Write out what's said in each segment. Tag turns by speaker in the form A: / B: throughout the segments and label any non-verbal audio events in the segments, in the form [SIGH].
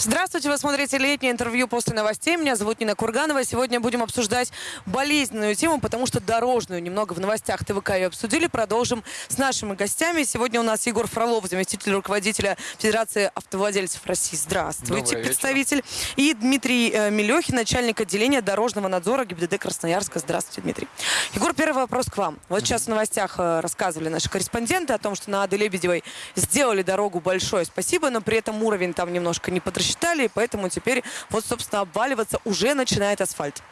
A: Здравствуйте, вы смотрите летнее интервью после новостей. Меня зовут Нина Курганова. Сегодня будем обсуждать болезненную тему, потому что дорожную немного в новостях ТВК ее обсудили. Продолжим с нашими гостями. Сегодня у нас Егор Фролов, заместитель руководителя Федерации автовладельцев России. Здравствуйте, представитель. И Дмитрий э, Мелехин, начальник отделения дорожного надзора ГИБДД Красноярска. Здравствуйте, Дмитрий. Егор, первый вопрос к вам. Вот сейчас в новостях э, рассказывали наши корреспонденты о том, что на Ады Лебедевой сделали дорогу большое спасибо, но при этом уровень там немножко не подрасчитали, и поэтому теперь вот, собственно, обваливаться уже начинает асфальт.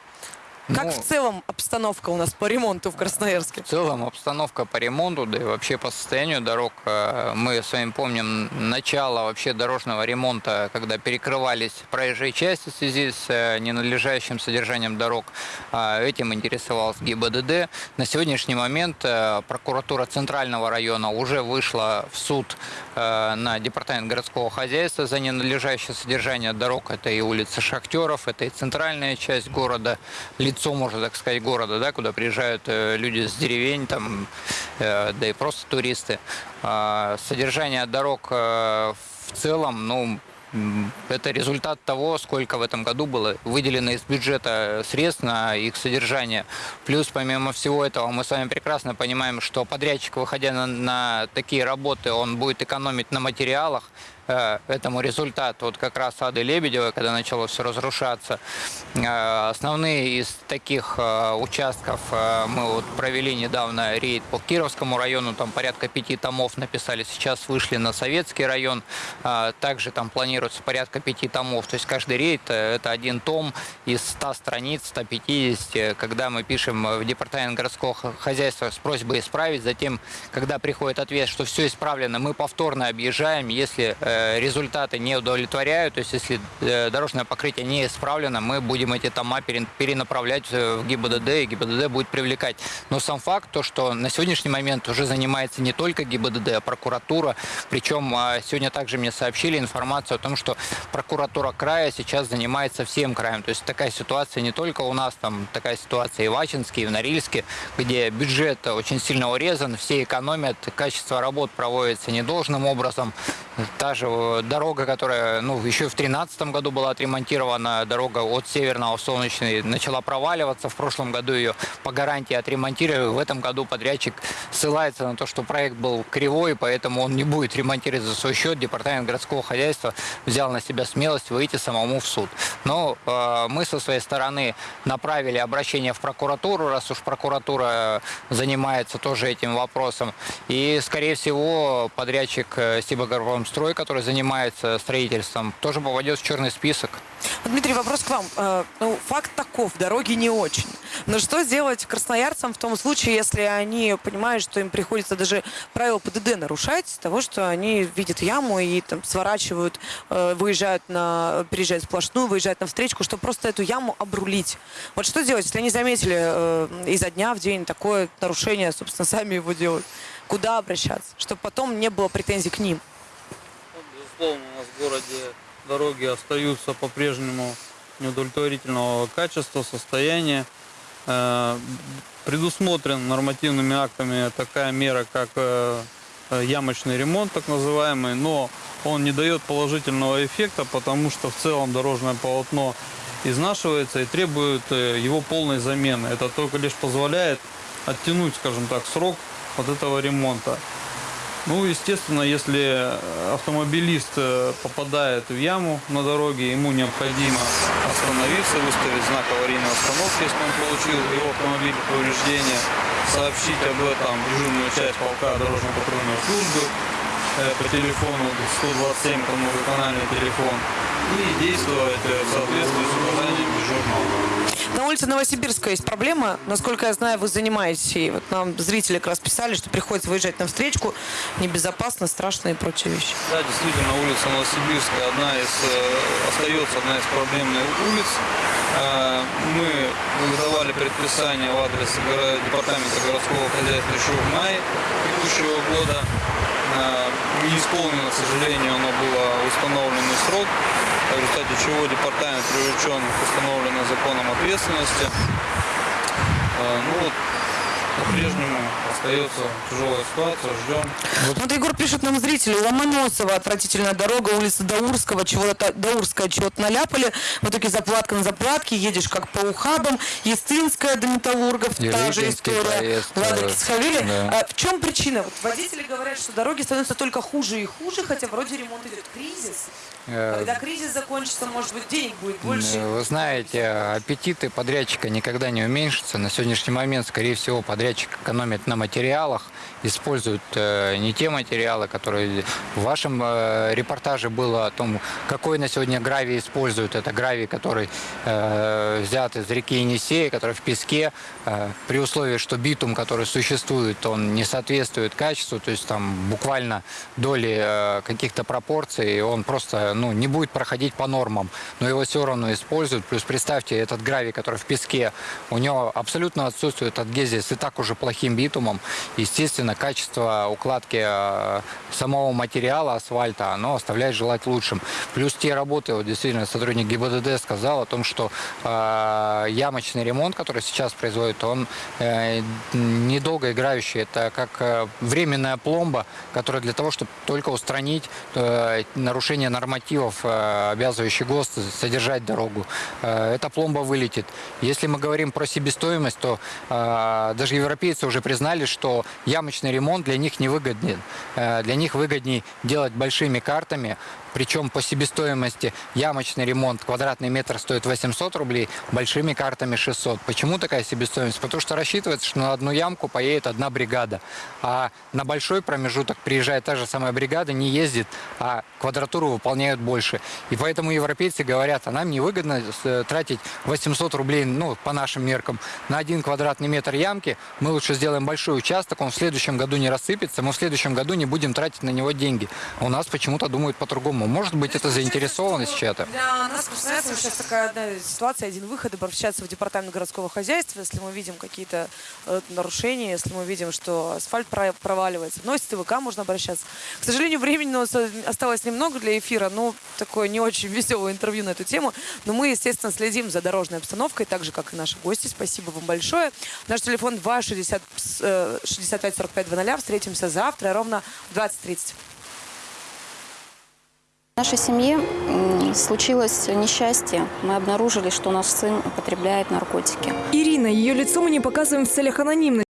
A: Как
B: Ну,
A: в целом обстановка у нас по ремонту в Красноярске?
B: В целом обстановка по ремонту, да и вообще по состоянию дорог, э, мы с вами помним начало вообще дорожного ремонта, когда перекрывались проезжие части в связи с э, ненадлежащим содержанием дорог. А, Этим интересовался ГИБДД. На сегодняшний момент э, прокуратура Центрального района уже вышла в суд на департамент городского хозяйства за ненадлежащее содержание дорог. Это и улица Шахтеров, это и центральная часть города, лицо, можно так сказать, города, да, куда приезжают э, люди с деревень, там, э, да и просто туристы. А, Содержание дорог э, в целом, ну, это результат того, сколько в этом году было выделено из бюджета средств на их содержание. Плюс, помимо всего этого, мы с вами прекрасно понимаем, что подрядчик, выходя на, на такие работы, он будет экономить на материалах. Э, Этому результат вот как раз Ады Лебедевой, когда начало все разрушаться. Э, Основные из таких э, участков мы вот провели недавно рейд по Кировскому району, там порядка пяти томов написали, сейчас вышли на Советский район, также там планируется порядка пяти томов, то есть каждый рейд это один том из 100 страниц, 150, когда мы пишем в департамент городского хозяйства с просьбой исправить, затем, когда приходит ответ, что все исправлено, мы повторно объезжаем, если результаты не удовлетворяют, то есть если э, дорожное покрытие не исправлено, мы будем эти тома пере- перенаправлять э, в ГИБДД, и ГИБДД будет привлекать. Но сам факт, то, что на сегодняшний момент уже занимается не только ГИБДД, а прокуратура, причем а, сегодня также мне сообщили информацию о том, что прокуратура края сейчас занимается всем краем. То есть такая ситуация не только у нас, там такая ситуация и в Ачинске, и в Норильске, где бюджет очень сильно урезан, все экономят, качество работ проводится недолжным образом. Та же э, дорога, которая ну, еще в 2013 году была отремонтирована, дорога от Северного в Солнечный начала проваливаться. В прошлом году ее по гарантии отремонтировали. В этом году подрядчик ссылается на то, что проект был кривой, поэтому он не будет ремонтировать за свой счет. Департамент городского хозяйства взял на себя смелость выйти самому в суд. Но э, мы со своей стороны направили обращение в прокуратуру, раз уж прокуратура занимается тоже этим вопросом. И, скорее всего, подрядчик э, Сибагорпромстрой, который занимается строительством, тоже попадет в черный список.
A: Дмитрий, вопрос к вам. Э, ну, факт таков, дороги не очень. Но что делать красноярцам в том случае, если они понимают, что им приходится даже правила ПДД нарушать, с того, что они видят яму и там сворачивают, э, выезжают на, переезжают сплошную, выезжают на встречку, чтобы просто эту яму обрулить. Вот что делать, если они заметили э, изо дня в день такое нарушение, собственно, сами его делают? Куда обращаться, чтобы потом не было претензий к ним?
C: Безусловно, у нас в городе дороги остаются по-прежнему неудовлетворительного качества, состояния. Э, Предусмотрен нормативными актами такая мера, как э, э, ямочный ремонт, так называемый, но он не дает положительного эффекта, потому что в целом дорожное полотно изнашивается и требует его полной замены. Это только лишь позволяет оттянуть, скажем так, срок вот этого ремонта. Ну, естественно, если автомобилист э, попадает в яму на дороге, ему необходимо остановиться, выставить знак аварийной остановки, если он получил его автомобиль повреждения, сообщить об этом дежурную часть полка дорожно-патрульной службы э, по телефону 127, кому региональный телефон, и действовать э, в соответствии с указанием дежурного.
A: На улице Новосибирска есть проблема. Насколько я знаю, вы занимаетесь. И вот нам зрители как раз писали, что приходится выезжать на встречку. Небезопасно, страшно и прочие вещи.
C: Да, действительно, улица Новосибирская одна из, э, остается одна из проблемных улиц. Э, Мы выдавали предписание в адрес департамента городского хозяйства еще в мае текущего года. Э, Не исполнено, к сожалению, оно было в установленный срок, в результате чего департамент привлечен к установленной законом ответственности. Э, Ну вот, по-прежнему остается тяжелая ситуация, ждем.
A: Вот Егор пишет нам зрители, Ломоносова отвратительная дорога, улица Даурского, чего-то Даурская чего-то наляпали, в итоге заплатка на заплатке, едешь как по ухабам, Естинская до Металлургов, та же история,
B: проезд,
A: Кисхавели.
B: да.
A: А в чем причина? Вот водители говорят, что дороги становятся только хуже и хуже, хотя вроде ремонт идет. Кризис.
B: Э,
A: Когда кризис закончится, может быть, денег будет больше.
B: Вы знаете, аппетиты подрядчика никогда не уменьшатся. На сегодняшний момент, скорее всего, подрядчик экономит на материалах, использует э, не те материалы, которые в вашем э, репортаже было о том, какой на сегодня гравий используют. Это гравий, который э, взят из реки Енисея, который в песке, при условии, что битум, который существует, он не соответствует качеству, то есть там буквально доли каких-то пропорций, он просто ну, не будет проходить по нормам, но его все равно используют. Плюс представьте, этот гравий, который в песке, у него абсолютно отсутствует адгезия с и так уже плохим битумом. Естественно, качество укладки э, самого материала асфальта, оно оставляет желать лучшим. Плюс те работы, вот действительно, сотрудник ГИБДД сказал о том, что э, ямочный ремонт, который сейчас производит, он э, недолго играющий. Это как э, временная пломба, которая для того, чтобы только устранить э, нарушение нормативов, э, обязывающих ГОСТ содержать дорогу. Э, эта пломба вылетит. Если мы говорим про себестоимость, то э, даже европейцы уже признали, что ямочный ремонт для них невыгоден. Э, для них выгоднее делать большими картами, причем по себестоимости ямочный ремонт квадратный метр стоит 800 рублей, большими картами 600. Почему такая себестоимость? Потому что рассчитывается, что на одну ямку поедет одна бригада. А на большой промежуток приезжает та же самая бригада, не ездит, а квадратуру выполняют больше. И поэтому европейцы говорят, а нам невыгодно э, тратить 800 рублей, ну, по нашим меркам, на один квадратный метр ямки. Мы лучше сделаем большой участок, он в следующем году не рассыпется, мы в следующем году не будем тратить на него деньги. А у нас почему-то думают по-другому. Может быть, это заинтересованность чья-то.
A: Для нас, красноярцев, сейчас такая одна ситуация, один выход, обращаться в департамент городского хозяйства, если мы видим какие-то э, нарушения, если мы видим, что асфальт про- проваливается. Но с ТВК можно обращаться. К сожалению, времени у нас э, осталось немного для эфира, ну, такое не очень [LAUGHS] веселое интервью на эту тему. Но мы, естественно, следим за дорожной обстановкой, так же, как и наши гости. Спасибо вам большое. Наш телефон 2 60, э, 65 45 00. Встретимся завтра ровно в 20.30.
D: В нашей семье случилось несчастье. Мы обнаружили, что наш сын употребляет наркотики.
E: Ирина, ее лицо мы не показываем в целях анонимности.